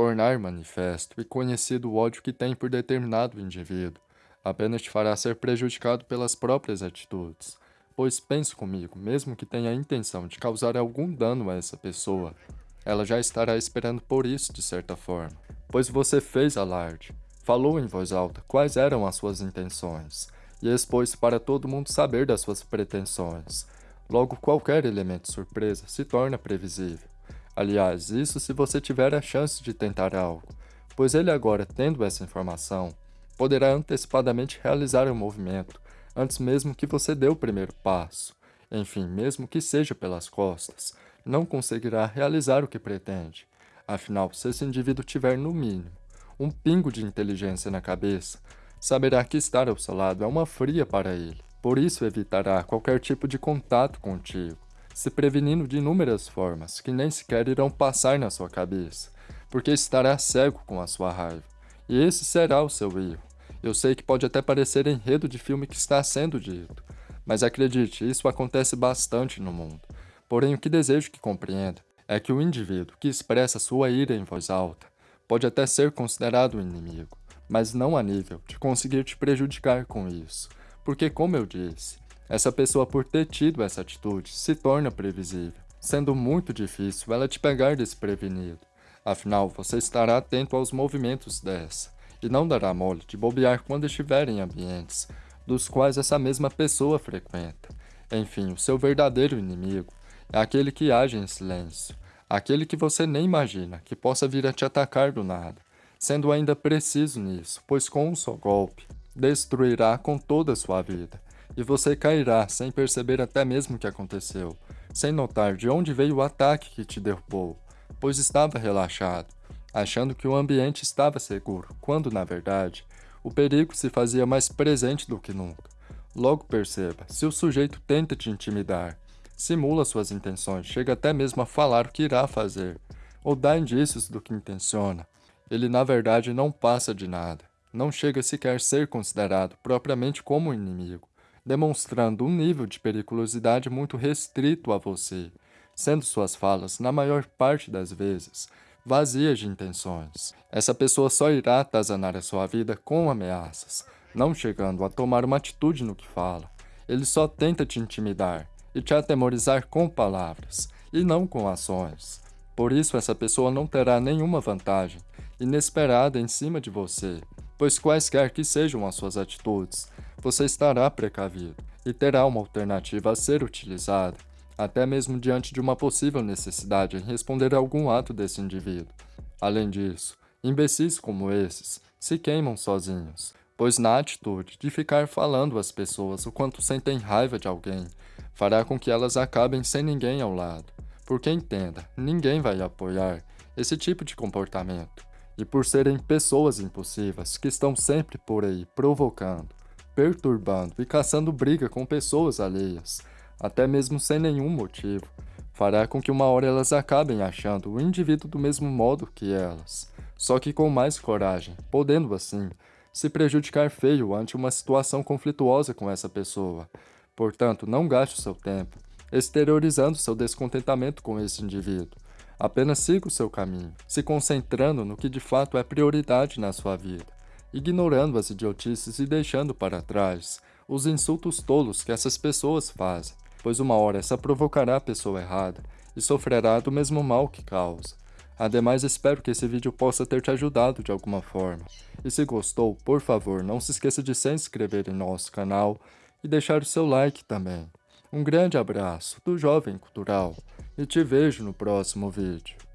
Tornar manifesto e conhecido o ódio que tem por determinado indivíduo apenas te fará ser prejudicado pelas próprias atitudes. Pois pense comigo, mesmo que tenha a intenção de causar algum dano a essa pessoa, ela já estará esperando por isso de certa forma. Pois você fez alarde, falou em voz alta quais eram as suas intenções, e expôs para todo mundo saber das suas pretensões. Logo, qualquer elemento surpresa se torna previsível. Aliás, isso se você tiver a chance de tentar algo, pois ele agora, tendo essa informação, poderá antecipadamente realizar o movimento, antes mesmo que você dê o primeiro passo. Enfim, mesmo que seja pelas costas, não conseguirá realizar o que pretende. Afinal, se esse indivíduo tiver, no mínimo, um pingo de inteligência na cabeça, saberá que estar ao seu lado é uma fria para ele. Por isso evitará qualquer tipo de contato contigo se prevenindo de inúmeras formas que nem sequer irão passar na sua cabeça, porque estará cego com a sua raiva. E esse será o seu erro. Eu sei que pode até parecer enredo de filme que está sendo dito, mas acredite, isso acontece bastante no mundo. Porém, o que desejo que compreenda é que o indivíduo que expressa sua ira em voz alta pode até ser considerado um inimigo, mas não a nível de conseguir te prejudicar com isso, porque como eu disse, essa pessoa, por ter tido essa atitude, se torna previsível, sendo muito difícil ela te pegar desprevenido. Afinal, você estará atento aos movimentos dessa, e não dará mole de bobear quando estiver em ambientes dos quais essa mesma pessoa frequenta. Enfim, o seu verdadeiro inimigo é aquele que age em silêncio, aquele que você nem imagina que possa vir a te atacar do nada, sendo ainda preciso nisso, pois com um só golpe, destruirá com toda a sua vida e você cairá sem perceber até mesmo o que aconteceu, sem notar de onde veio o ataque que te derrubou, pois estava relaxado, achando que o ambiente estava seguro, quando, na verdade, o perigo se fazia mais presente do que nunca. Logo perceba, se o sujeito tenta te intimidar, simula suas intenções, chega até mesmo a falar o que irá fazer, ou dá indícios do que intenciona, ele na verdade não passa de nada, não chega sequer a ser considerado propriamente como inimigo, demonstrando um nível de periculosidade muito restrito a você, sendo suas falas, na maior parte das vezes, vazias de intenções. Essa pessoa só irá atazanar a sua vida com ameaças, não chegando a tomar uma atitude no que fala. Ele só tenta te intimidar e te atemorizar com palavras, e não com ações. Por isso essa pessoa não terá nenhuma vantagem inesperada em cima de você, pois quaisquer que sejam as suas atitudes, você estará precavido e terá uma alternativa a ser utilizada, até mesmo diante de uma possível necessidade em responder a algum ato desse indivíduo. Além disso, imbecis como esses se queimam sozinhos, pois na atitude de ficar falando às pessoas o quanto sentem raiva de alguém, fará com que elas acabem sem ninguém ao lado. Porque entenda, ninguém vai apoiar esse tipo de comportamento. E por serem pessoas impulsivas que estão sempre por aí provocando, perturbando e caçando briga com pessoas alheias, até mesmo sem nenhum motivo, fará com que uma hora elas acabem achando o indivíduo do mesmo modo que elas, só que com mais coragem, podendo assim se prejudicar feio ante uma situação conflituosa com essa pessoa. Portanto, não gaste o seu tempo exteriorizando seu descontentamento com esse indivíduo. Apenas siga o seu caminho, se concentrando no que de fato é prioridade na sua vida ignorando as idiotices e deixando para trás os insultos tolos que essas pessoas fazem, pois uma hora essa provocará a pessoa errada e sofrerá do mesmo mal que causa. Ademais, espero que esse vídeo possa ter te ajudado de alguma forma. E se gostou, por favor, não se esqueça de se inscrever em nosso canal e deixar o seu like também. Um grande abraço do Jovem Cultural e te vejo no próximo vídeo.